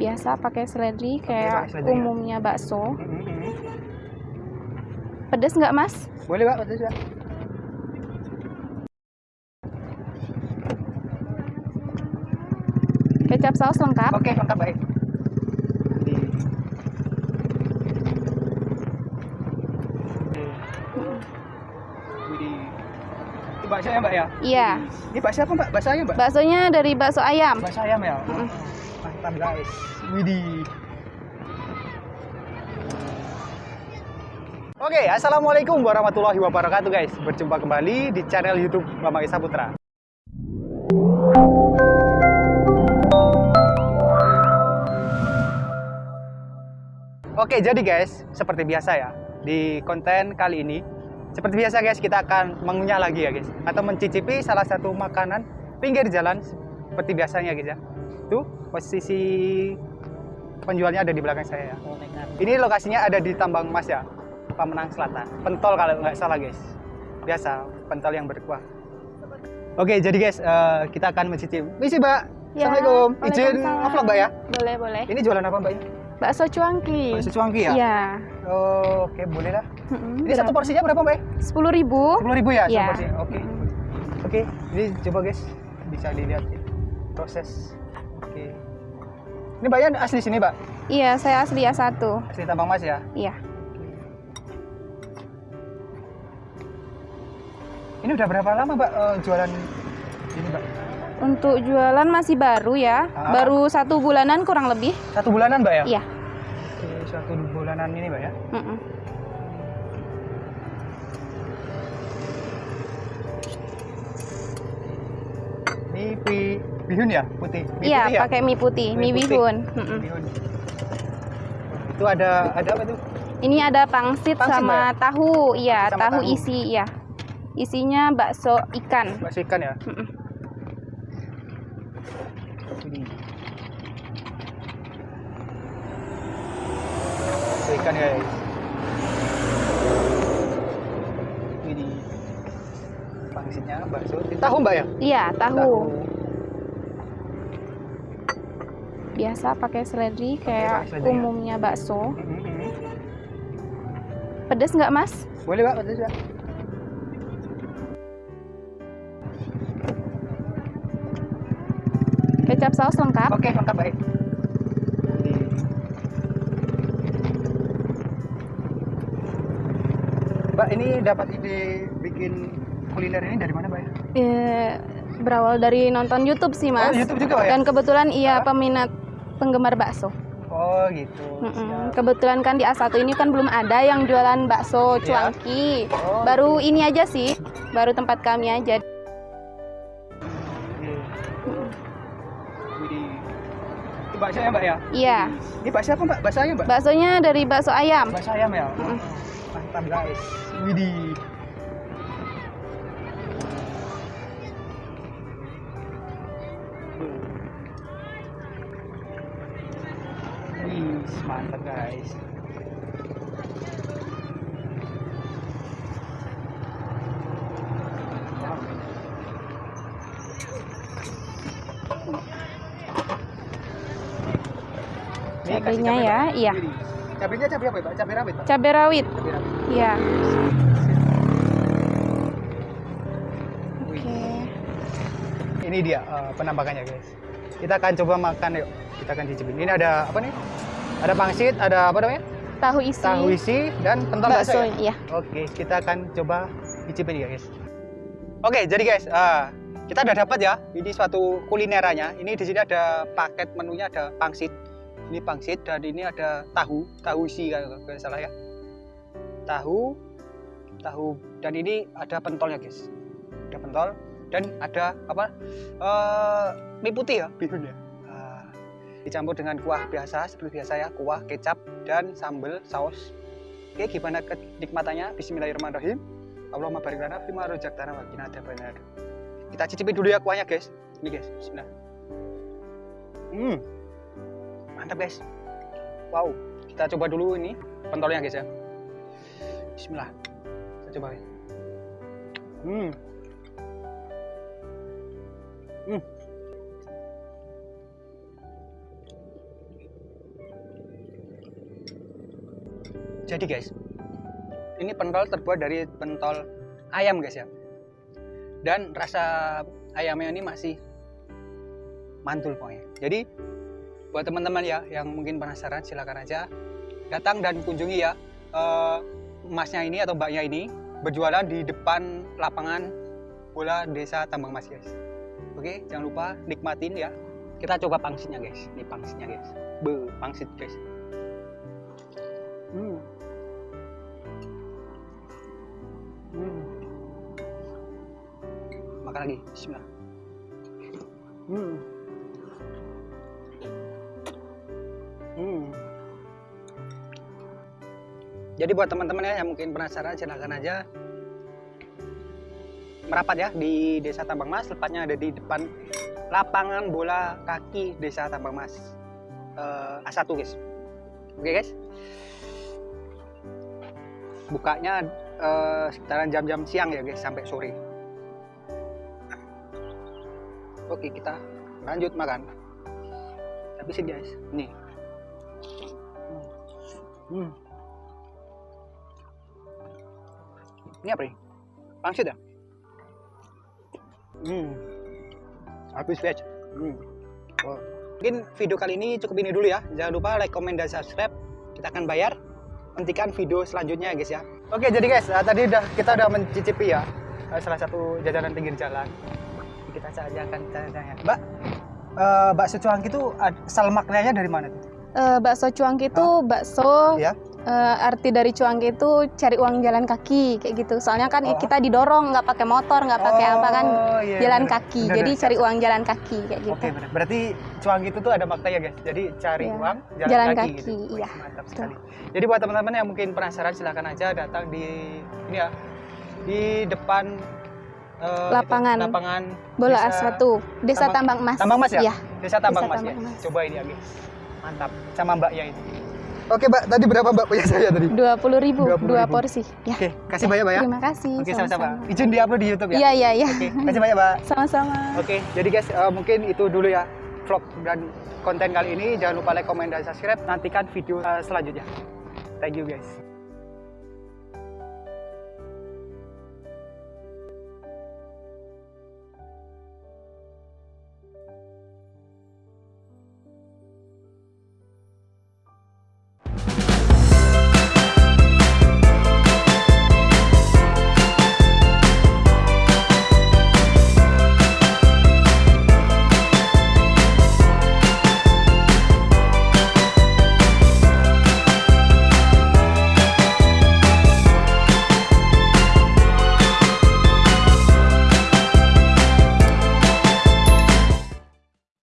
biasa pakai seledri kayak seledri ya? umumnya bakso. Mm-mm. Pedes nggak mas? Boleh Pak, betul Pak. Kecap saus lengkap. Oke, lengkap baik. Bakso ya Mbak ya? Iya. Ini bakso apa Mbak? Bakso ayam Mbak? Baksonya dari bakso ayam. Bakso ayam ya? Mm. Mantap guys. Widih. Oke, assalamualaikum warahmatullahi wabarakatuh guys. Berjumpa kembali di channel YouTube Mama Isa Putra. Oke, jadi guys, seperti biasa ya, di konten kali ini, seperti biasa guys, kita akan mengunyah lagi ya guys, atau mencicipi salah satu makanan pinggir jalan seperti biasanya guys ya. Tuh, posisi penjualnya ada di belakang saya ya. Ini lokasinya ada di Tambang Emas ya, Pamenang Selatan. Pentol kalau nggak salah guys. Biasa, pentol yang berkuah. Oke, jadi guys, eh, kita akan mencicipi. Misi, Mbak. Ya, Assalamualaikum. Izin ngevlog, Mbak ya. Boleh boleh. Ini jualan apa, Mbak? Bakso cuangki. Bakso cuangki ya? Iya. Oh, Oke, boleh lah. Mm-mm, Ini satu porsinya berapa, Mbak? Sepuluh ribu. Sepuluh ribu ya, satu Iya. porsinya. Oke. Mm-mm. Oke, ini coba guys, bisa dilihat ya. proses. Oke. Ini Mbaknya asli sini, Mbak? Iya, saya asli A1. Asli Tambang Mas ya? Iya. Ini udah berapa lama, Mbak, eh, jualan ini, Mbak? Untuk jualan masih baru ya. Ah. Baru satu bulanan kurang lebih. Satu bulanan, Mbak ya? Iya. Oke, satu bulanan ini, Mbak ya. Mm-mm. Ini bihun ya, putih. Mie Iya, putih ya? pakai mie putih, mie putih. bihun. Mm-mm. Bihun. Itu ada ada apa tuh? Ini ada pangsit, Pangsit, sama tahu, iya, Sama tahu, tahu. isi, iya. Isinya bakso ikan. Bakso ikan ya? Mm-mm. Bakso ikan ya. Ini pangsitnya bakso. Tahu Mbak ya? Iya, tahu. Biasa pakai seledri kayak seledri ya? umumnya bakso. Mhm. Pedes nggak mas? Boleh Mbak, betul Mbak. Kecap saus lengkap. Oke, lengkap baik. Mbak, ini dapat ide bikin kuliner ini dari mana, Mbak? ya? Eh, berawal dari nonton YouTube sih mas. Oh, YouTube juga, ya? Dan kebetulan iya Ah. peminat penggemar bakso. Oh, gitu. Siap. Kebetulan kan di A1 ini kan belum ada yang jualan bakso Iya. cuangki. Oh, Baru ini aja sih, baru tempat kami aja. Bakso ya, Mbak ya? Iya, Ini bakso apa, Mbak? Bakso ayam, Mbak? baksonya dari bakso ayam. Bakso ayam ya? Mm. Mantap, guys. Widih. Mantap guys. Cabenya ya, iya. Cabenya cabai apa, Pak? Cabai rawit, Pak? Cabai rawit. Iya. Oke. Ini dia eh, penampakannya guys. Kita akan coba makan yuk. Kita akan cicipin. Ini ada apa nih? Ada pangsit, ada apa namanya? Tahu isi. Tahu isi dan pentol bakso. bakso, ya? iya. Oke, kita akan coba cicipin ya guys. Oke, jadi guys, eh, kita udah dapat ya. Ini suatu kulinerannya. Ini di sini ada paket menunya ada pangsit. Ini pangsit dan ini ada tahu, tahu isi kalau nggak salah ya. Tahu, tahu dan ini ada pentolnya guys. Ada pentol dan ada apa? eh mie putih ya, bihun ya. Dicampur dengan kuah biasa seperti biasa ya, kuah, kecap dan sambal saus. Oke, gimana kenikmatannya? Bismillahirrahmanirrahim. Allahumma barik lana fima rojaktana wa qina adzabannar. Kita cicipin dulu ya kuahnya, guys. Ini, guys. Bismillah. Hmm. Mantap, guys. Wow. Kita coba dulu ini pentolnya, guys ya. Bismillah. Kita coba, guys. Hmm. Hmm. Jadi guys, ini pentol terbuat dari pentol ayam guys ya. Dan rasa ayamnya ini masih mantul pokoknya. Jadi buat teman-teman ya yang mungkin penasaran silakan aja datang dan kunjungi ya eh, emasnya ini atau mbaknya ini berjualan di depan lapangan bola desa Tambang Mas guys. Oke, jangan lupa nikmatin ya. Kita coba pangsitnya guys. Ini pangsitnya guys. Be, pangsit guys. Hmm. Makan lagi. Bismillah. Hmm. Hmm. Jadi buat teman-teman ya yang mungkin penasaran silahkan aja merapat ya di Desa Tambang Mas. Tepatnya ada di depan lapangan bola kaki Desa Tambang Mas eh, A1 guys. Oke guys. Bukanya eh, sekitaran jam-jam siang ya guys sampai sore. Oke kita lanjut makan. Habisin guys. Nih. Hmm. Ini apa nih? Pangsit ya? Hmm. Habis guys. Hmm. Oh. Mungkin video kali ini cukup ini dulu ya. Jangan lupa like, comment, dan subscribe. Kita akan bayar. Nantikan video selanjutnya guys ya. Oke jadi guys, eh, tadi udah kita udah mencicipi ya eh, salah satu jajanan pinggir jalan. Kita saja akan tanya-tanya. Mbak, eh, bakso cuangki itu asal maknanya dari mana tuh? Eh, bakso cuangki itu bakso Ya. eh, arti dari cuangki itu cari uang jalan kaki kayak gitu. Soalnya kan Oh. kita didorong nggak pakai motor, nggak pakai apa kan Oh, iya, jalan bener. kaki. Bener, Jadi bener. cari uang jalan kaki kayak gitu. Oke, benar. Berarti cuang itu tuh ada maknanya, guys. Jadi cari Iya. uang, jalan, Jalan kaki, kaki, gitu. Iya. Mantap Betul. sekali. Jadi buat teman-teman yang mungkin penasaran silahkan aja datang di ini ya di depan eh, Lapangan. itu, lapangan Bola Desa- A1, Desa Tambang- Tambang Emas. Tambang Mas ya? Iya. Desa Tambang Desa Mas, Tambang. Mas. Coba ini ya, guys. Mantap. Sama Mbaknya ini. Oke, Mbak. Tadi berapa Mbak punya saya tadi? Dua puluh ribu, 20.000. dua porsi. Ya. Oke, kasih banyak, Mbak ya. Terima kasih. Oke, sama-sama. sama-sama. Izin di-upload di YouTube ya. Iya, iya, iya. Oke, kasih banyak, Mbak. Sama-sama. Oke, jadi guys, eh, mungkin itu dulu ya vlog dan konten kali ini. Jangan lupa like, comment, dan subscribe. Nantikan video eh, selanjutnya. Thank you guys.